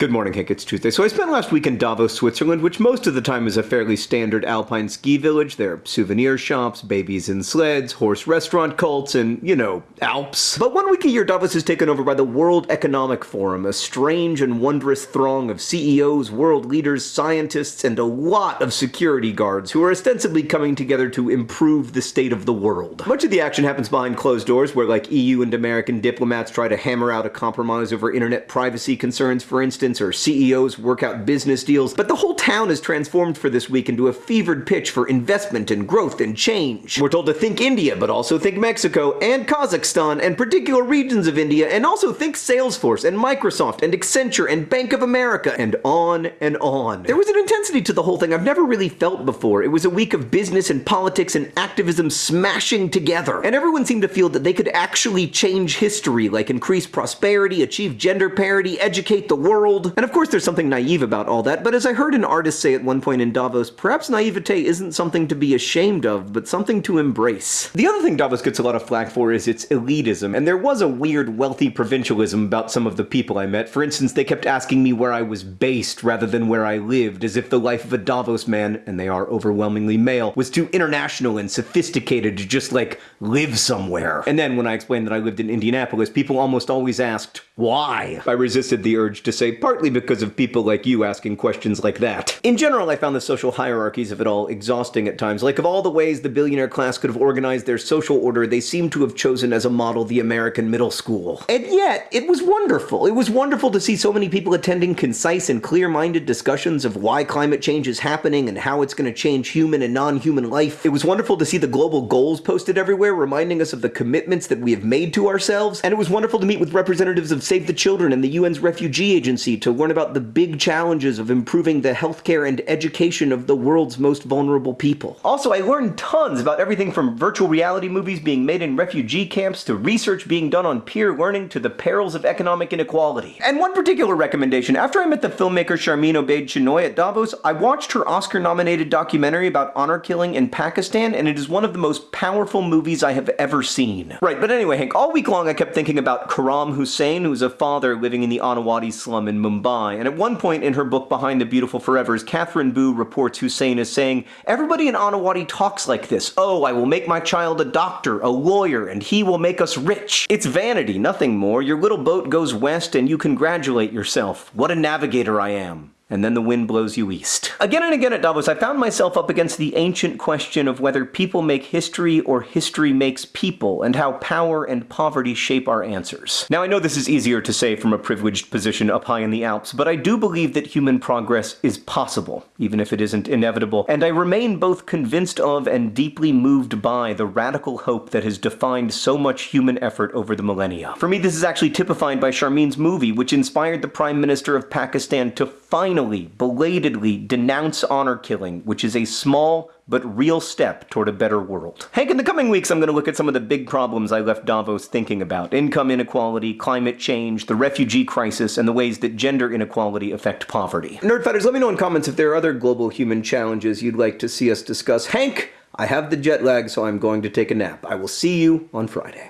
Good morning, Hank. It's Tuesday. So I spent last week in Davos, Switzerland, which most of the time is a fairly standard alpine ski village. There are souvenir shops, babies in sleds, horse restaurant cults, and, you know, Alps. But one week a year, Davos is taken over by the World Economic Forum, a strange and wondrous throng of CEOs, world leaders, scientists, and a lot of security guards who are ostensibly coming together to improve the state of the world. Much of the action happens behind closed doors, where like EU and American diplomats try to hammer out a compromise over internet privacy concerns, for instance, or CEOs work out business deals, but the whole town is transformed for this week into a fevered pitch for investment and growth and change. We're told to think India, but also think Mexico and Kazakhstan and particular regions of India, and also think Salesforce and Microsoft and Accenture and Bank of America, and on and on. There was an intensity to the whole thing I've never really felt before. It was a week of business and politics and activism smashing together, and everyone seemed to feel that they could actually change history, like increase prosperity, achieve gender parity, educate the world, and of course there's something naive about all that, but as I heard an artist say at one point in Davos, perhaps naivete isn't something to be ashamed of, but something to embrace. The other thing Davos gets a lot of flack for is its elitism, and there was a weird wealthy provincialism about some of the people I met. For instance, they kept asking me where I was based rather than where I lived, as if the life of a Davos man, and they are overwhelmingly male, was too international and sophisticated to just like live somewhere. And then when I explained that I lived in Indianapolis, people almost always asked, why? I resisted the urge to say, partly because of people like you asking questions like that. In general, I found the social hierarchies of it all exhausting at times. Like, of all the ways the billionaire class could have organized their social order, they seem to have chosen as a model the American middle school. And yet, it was wonderful. It was wonderful to see so many people attending concise and clear-minded discussions of why climate change is happening and how it's going to change human and non-human life. It was wonderful to see the global goals posted everywhere, reminding us of the commitments that we have made to ourselves. And it was wonderful to meet with representatives of Save the Children and the UN's Refugee Agency to learn about the big challenges of improving the healthcare and education of the world's most vulnerable people. Also, I learned tons about everything from virtual reality movies being made in refugee camps to research being done on peer learning to the perils of economic inequality. And one particular recommendation, after I met the filmmaker Sharmeen Obaid Chinoy at Davos, I watched her Oscar-nominated documentary about honor killing in Pakistan, and it is one of the most powerful movies I have ever seen. Right, but anyway, Hank, all week long I kept thinking about Karam Husain, who's a father living in the Annawadi slum in Mumbai, and at one point in her book Behind the Beautiful Forevers, Katherine Boo reports Husain as saying, Everybody in Annawadi talks like this. Oh, I will make my child a doctor, a lawyer, and he will make us rich. It's vanity, nothing more. Your little boat goes west and you congratulate yourself. What a navigator I am and then the wind blows you east. Again and again at Davos, I found myself up against the ancient question of whether people make history or history makes people, and how power and poverty shape our answers. Now I know this is easier to say from a privileged position up high in the Alps, but I do believe that human progress is possible, even if it isn't inevitable, and I remain both convinced of and deeply moved by the radical hope that has defined so much human effort over the millennia. For me, this is actually typified by Sharmeen's movie, which inspired the Prime Minister of Pakistan to finally, belatedly denounce honor killing, which is a small but real step toward a better world. Hank, in the coming weeks, I'm going to look at some of the big problems I left Davos thinking about. Income inequality, climate change, the refugee crisis, and the ways that gender inequality affect poverty. Nerdfighters, let me know in comments if there are other global human challenges you'd like to see us discuss. Hank, I have the jet lag, so I'm going to take a nap. I will see you on Friday.